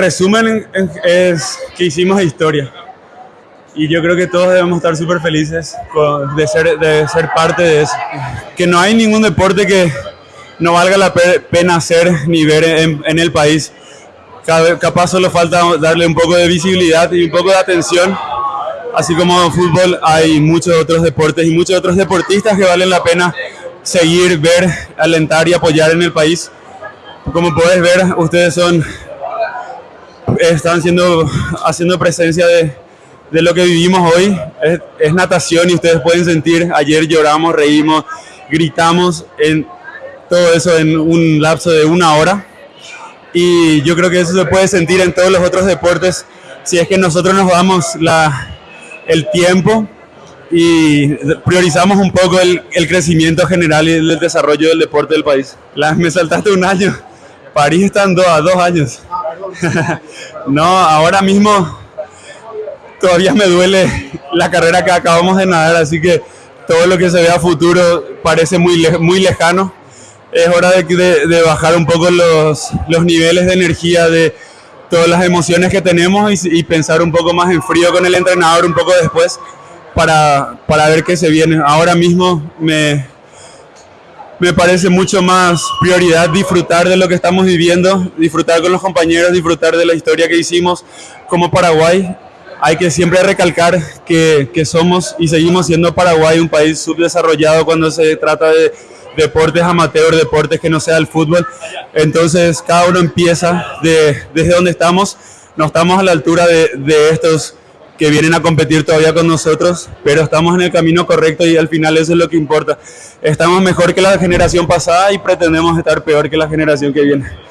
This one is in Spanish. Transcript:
resumen es que hicimos historia. Y yo creo que todos debemos estar súper felices de ser, de ser parte de eso. Que no hay ningún deporte que no valga la pena hacer ni ver en, el país. Capaz solo falta darle un poco de visibilidad y un poco de atención. Así como fútbol, hay muchos otros deportes y muchos otros deportistas que valen la pena seguir, ver, alentar y apoyar en el país. Como puedes ver, ustedes son están siendo, haciendo presencia de, de lo que vivimos hoy. Es, natación y ustedes pueden sentir, ayer lloramos, reímos, gritamos, en todo eso en un lapso de una hora. Y yo creo que eso se puede sentir en todos los otros deportes si es que nosotros nos damos la, el tiempo y priorizamos un poco el, el, crecimiento general y el desarrollo del deporte del país. La, me saltaste un año. París está a dos años. no, ahora mismo todavía me duele la carrera que acabamos de nadar, así que todo lo que se ve a futuro parece muy, muy lejano. Es hora de, de, bajar un poco los, los, niveles de energía, de todas las emociones que tenemos y, y, pensar un poco más en frío con el entrenador un poco después para, para ver qué se viene. Ahora mismo me, me parece mucho más prioridad disfrutar de lo que estamos viviendo, disfrutar con los compañeros, disfrutar de la historia que hicimos como Paraguay. Hay que siempre recalcar que, que somos y seguimos siendo Paraguay un país subdesarrollado cuando se trata de deportes amateur, deportes que no sea el fútbol. Entonces cada uno empieza de, desde donde estamos. No estamos a la altura de, de estos que vienen a competir todavía con nosotros, pero estamos en el camino correcto y al final eso es lo que importa. Estamos mejor que la generación pasada y pretendemos estar peor que la generación que viene.